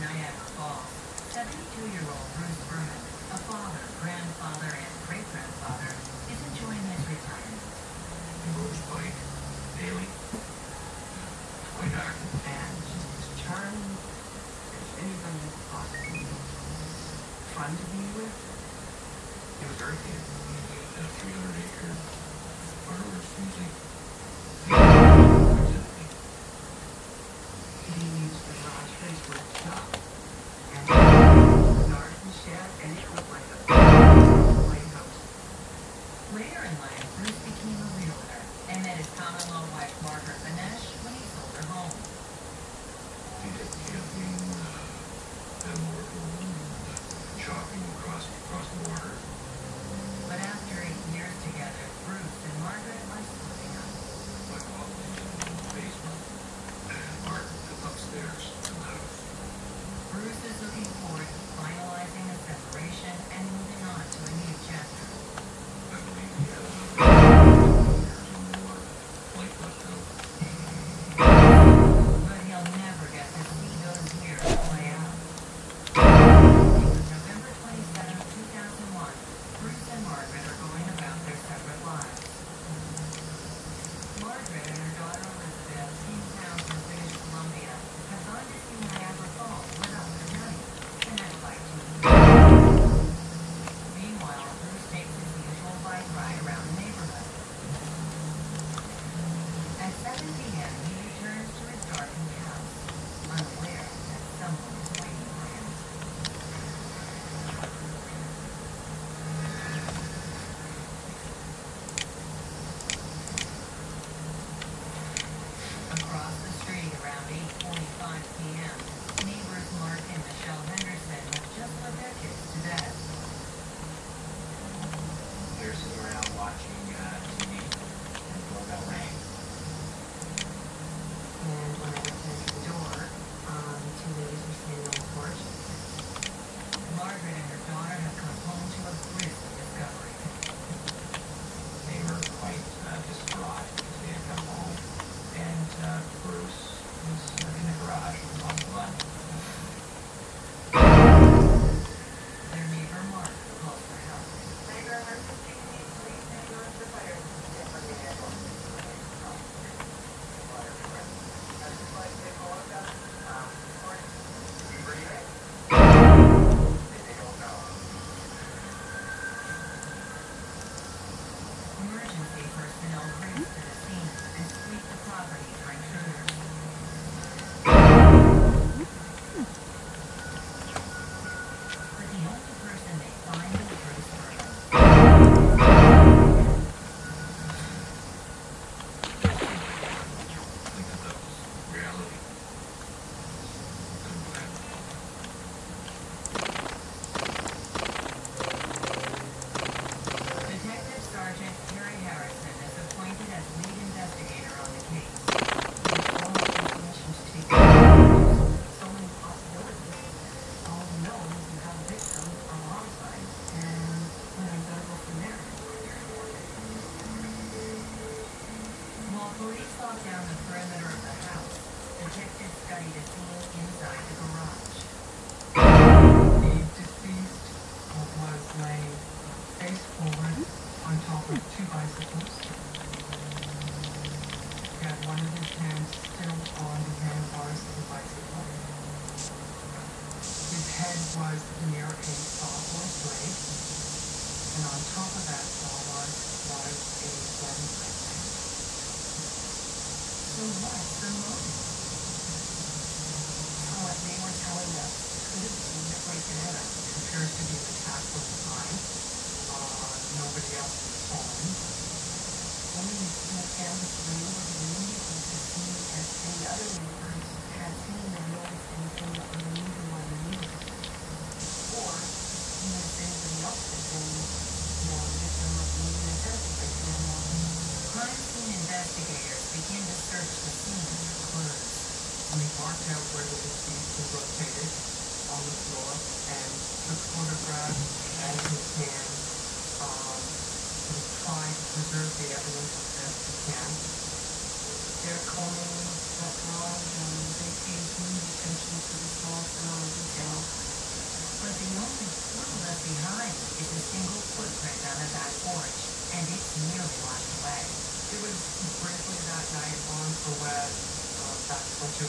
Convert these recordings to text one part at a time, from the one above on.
Niagara Falls, 72-year-old Bruce Berman, a father, grandfather, and great-grandfather, is enjoying his retirement. He moves bike daily. Quite active. and just as charming as anybody possibly. Fun to be with. He was very good. A 300 acre farmer's usually. Emergency personnel race to the scene and sweep the property for intruders. Police lock down the perimeter of the house, detectives study the scene inside the garage. The deceased was laying face forward on top of two bicycles. Had one of his hands still on the handlebars of the bicycle. His head was near a sawhorse blade, and on top of that sawhorse was a bloody footprint. So what's the motive? So what they were telling us could have been a break and enter. It appears to be attack from behind. Uh, nobody else was home. One of small families went over to to see if any other neighbors had seen or noticed anything unusual in the neighborhood. Or see if anybody else had been, you know, a victim of maybe an break and. Crime scene investigators begin to search the scene for clues. We marked out where the deceased was located on the floor and the photograph, and his hand, Um, we try to preserve the evidence as best we can. They're calling that law and um, they pay huge attention to the small phenomenal detail. But the only clue left behind is a single footprint out of that porch, and it's nearly washed away. It was briefly that night on the web, uh, that's what you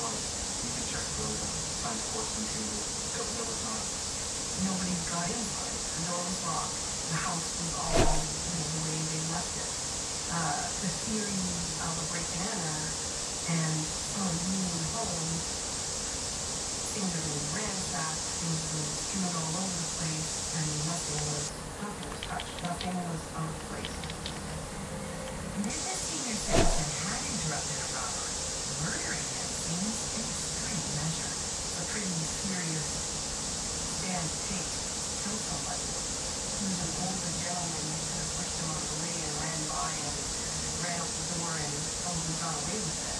was, you can check the uh, sign sports and that there was not. Nobody got inside. The door was. The house was all, you know, the way they left it. Uh, the theory of a break and and someone being home things are being ransacked, things are being strewn all over the place, and nothing was, nothing was touched. Nothing was out of place. Mrs. Senior Simpson had interrupted a robbery. Murdering him seems an extreme measure. a pretty serious stand to take to kill somebody. He was an older gentleman who could have pushed him out of the way and ran out the door and probably got away with it.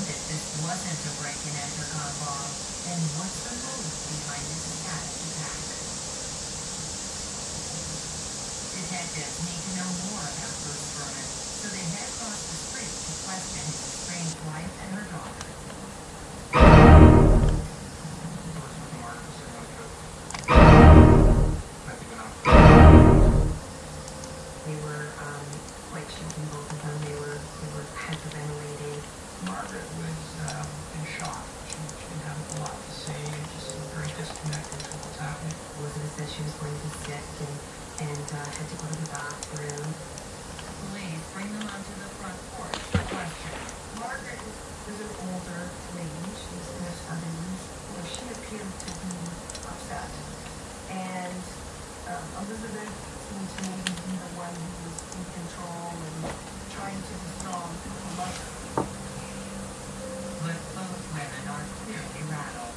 If this wasn't a break and enter gone wrong, then what's the motive behind this attack? Detectives need to know more about Bruce Furman, so they head across the street to question his estranged wife and her daughter. seems to the one who's in control and trying to resolve the love. But both women are clearly rattled.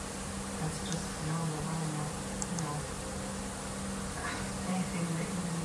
That's just no you know, anything that you can